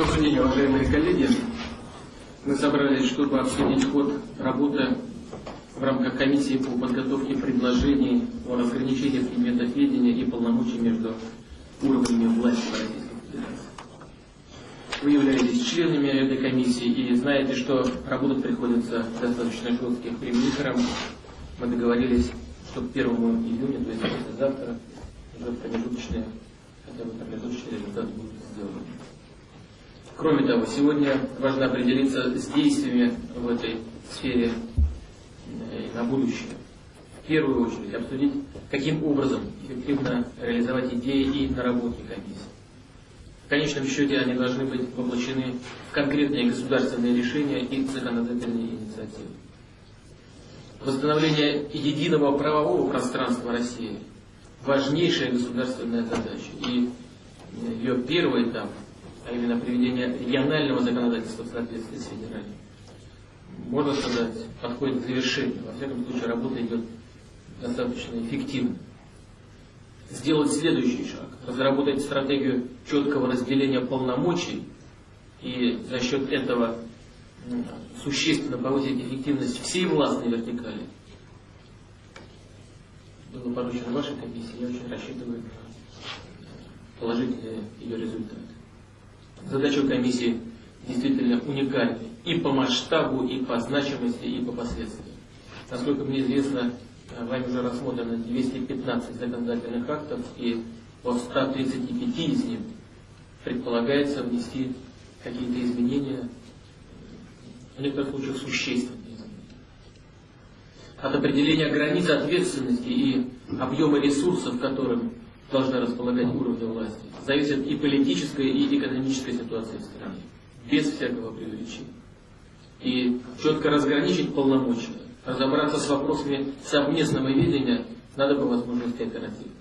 Добрый день, уважаемые коллеги. Мы собрались, чтобы обсудить ход работы в рамках комиссии по подготовке предложений о разграничении предметов ведения и полномочий между уровнями власти в Российской Федерации. Вы являетесь членами этой комиссии и знаете, что работать приходится достаточно жестких примером. Мы договорились, что к 1 июня, то есть завтра, уже промежуточные, хотя бы промежуточные результаты будут сделаны. Кроме того, сегодня важно определиться с действиями в этой сфере э, на будущее. В первую очередь обсудить, каким образом эффективно реализовать идеи и наработки комиссии. В конечном счете они должны быть воплощены в конкретные государственные решения и законодательные инициативы. Восстановление единого правового пространства России – важнейшая государственная задача. И ее первый этап – а именно приведение регионального законодательства в соответствии с федеральным, можно сказать, подходит к завершению. Во всяком случае, работа идет достаточно эффективно. Сделать следующий шаг. Разработать стратегию четкого разделения полномочий и за счет этого существенно повысить эффективность всей властной вертикали. Было поручено вашей комиссии, я очень рассчитываю положительные ее результаты. Задача комиссии действительно уникальна и по масштабу, и по значимости, и по последствиям. Насколько мне известно, вами уже рассмотрено 215 законодательных актов, и по 135 из них предполагается внести какие-то изменения, в некоторых случаях существенные изменения. От определения границ ответственности и объема ресурсов, которым должна располагать уровни власти, зависит и политическая, и экономическая ситуация в стране, без всякого преувеличения. И четко разграничить полномочия, разобраться с вопросами совместного видения надо по возможности оперативно.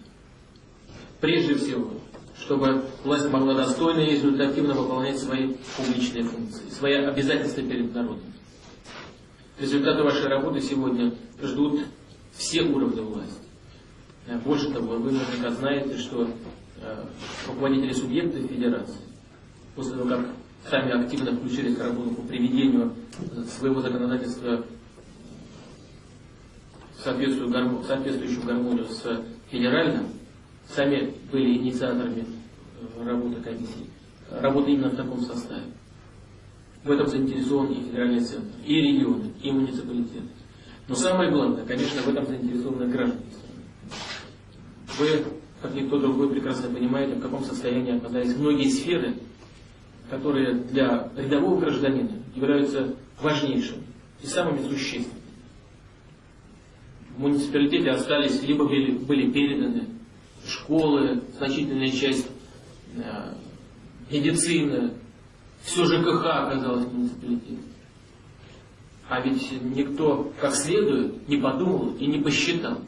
Прежде всего, чтобы власть могла достойно и результативно выполнять свои публичные функции, свои обязательства перед народом. Результаты вашей работы сегодня ждут все уровни власти. Больше того, вы наверняка знаете, что Э, руководители субъектов федерации, после того, как сами активно включились в работу по приведению своего законодательства в соответствующую гармонию с федеральным, сами были инициаторами э, работы комиссии, работы именно в таком составе. В этом заинтересован и федеральный центр, и регионы, и муниципалитеты. Но самое главное, конечно, в этом заинтересованы граждане. Вы как никто другой прекрасно понимаете, в каком состоянии оказались многие сферы, которые для рядового гражданина являются важнейшими и самыми существенными. В муниципалитете остались, либо были, были переданы школы, значительная часть э, медицины, все ЖКХ оказалось в муниципалитете. А ведь никто как следует не подумал и не посчитал,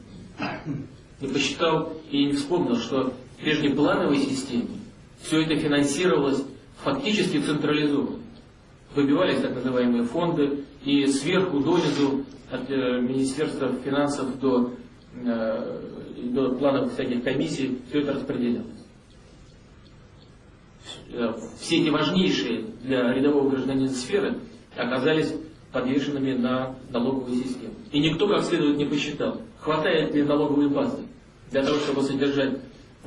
не посчитал и не вспомнил, что в прежней плановой системе все это финансировалось фактически централизованно. Выбивались так называемые фонды, и сверху донизу от э, Министерства финансов до, э, до планов всяких комиссий все это распределялось. Э, все эти важнейшие для рядового гражданина сферы оказались подвешенными на налоговую систему. И никто как следует не посчитал, хватает ли налоговой базы для того, чтобы содержать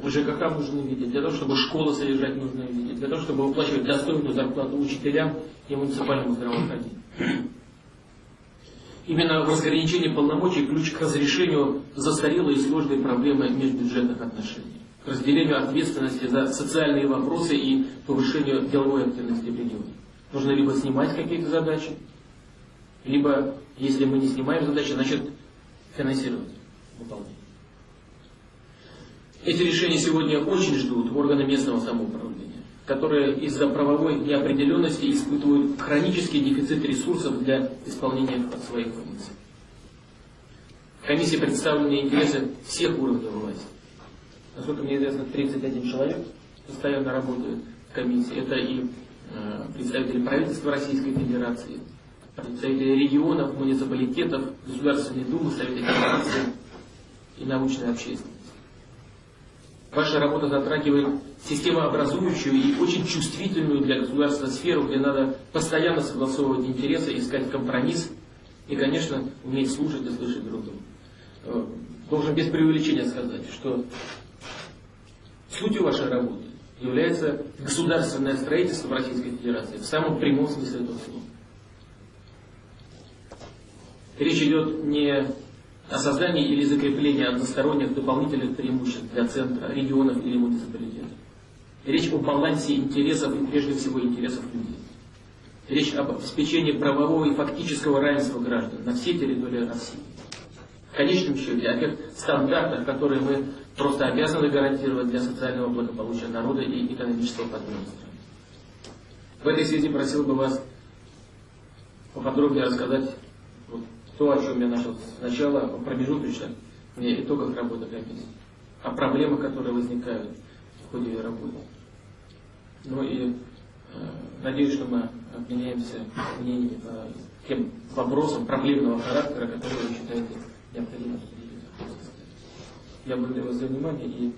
ЖКХ в нужном для того, чтобы школы содержать в нужном для того, чтобы выплачивать достойную зарплату учителям и муниципальному здравоохранению. Именно в разграничении полномочий ключ к разрешению застарелой и сложной проблемы межбюджетных отношений, к разделению ответственности за социальные вопросы и повышению деловой активности в регионе. Нужно либо снимать какие-то задачи, либо, если мы не снимаем задачи, значит финансировать выполнение. Эти решения сегодня очень ждут органы местного самоуправления, которые из-за правовой неопределенности испытывают хронический дефицит ресурсов для исполнения своих функций. В комиссии представлены интересы всех уровней власти. Насколько мне известно, 31 человек постоянно работают в комиссии. Это и э, представители правительства Российской Федерации, представители регионов, муниципалитетов, Государственной Думы, Совета Федерации и научной общественности. Ваша работа затрагивает системообразующую и очень чувствительную для государства сферу, где надо постоянно согласовывать интересы, искать компромисс и, конечно, уметь слушать и слышать друг друга. Э, должен без преувеличения сказать, что сутью вашей работы является государственное строительство в Российской Федерации в самом прямом смысле этого слова. Речь идет не о создании или закреплении односторонних дополнительных преимуществ для центра, регионов или муниципалитетов. Речь о балансе интересов и прежде всего интересов людей. Речь об обеспечении правового и фактического равенства граждан на всей территории России. В конечном счете о тех стандартах, которые мы просто обязаны гарантировать для социального благополучия народа и экономического подъема. В этой связи просил бы вас поподробнее рассказать то, о чем я начал сначала, промежуточно, мне итогах работы комиссии, о проблемах, которые возникают в ходе работы. Ну и э, надеюсь, что мы обменяемся мнениями по тем вопросам проблемного характера, которые вы считаете необходимо обсудить. Я благодарю вас за внимание и